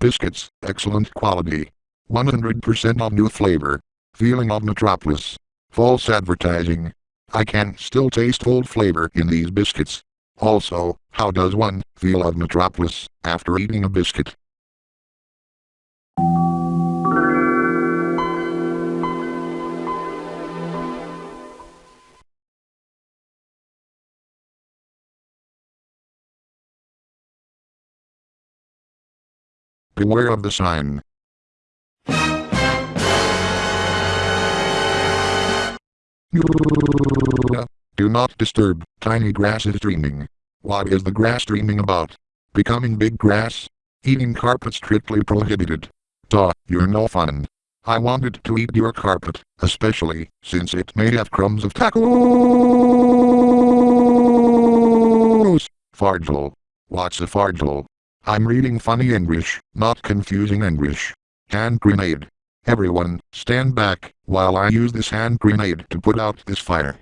Biscuits, excellent quality. 100% of new flavor. Feeling of Metropolis. False advertising. I can still taste old flavor in these biscuits. Also, how does one feel of Metropolis after eating a biscuit? Beware of the sign. Do not disturb, tiny grass is dreaming. What is the grass dreaming about? Becoming big grass? Eating carpet strictly prohibited. Duh, you're no fun. I wanted to eat your carpet, especially since it may have crumbs of tacos. Fargel. What's a fargel? I'm reading funny English, not confusing English. Hand grenade. Everyone, stand back, while I use this hand grenade to put out this fire.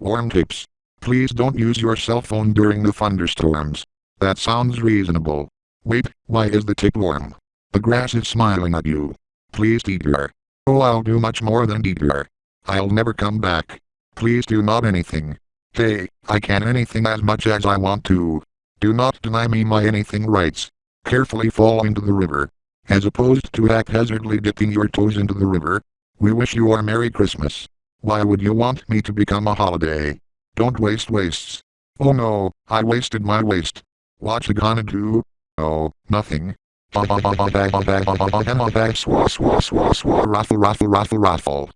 Warm tips. Please don't use your cell phone during the thunderstorms. That sounds reasonable. Wait, why is the tip warm? The grass is smiling at you. Please deter. Oh I'll do much more than deter. I'll never come back. Please do not anything. Hey, I can anything as much as I want to. Do not deny me my anything rights. Carefully fall into the river. As opposed to haphazardly dipping your toes into the river. We wish you a Merry Christmas. Why would you want me to become a holiday? Don't waste wastes. Oh no, I wasted my waste. What gonna do? Oh, nothing. Raffle, raffle, raffle, raffle.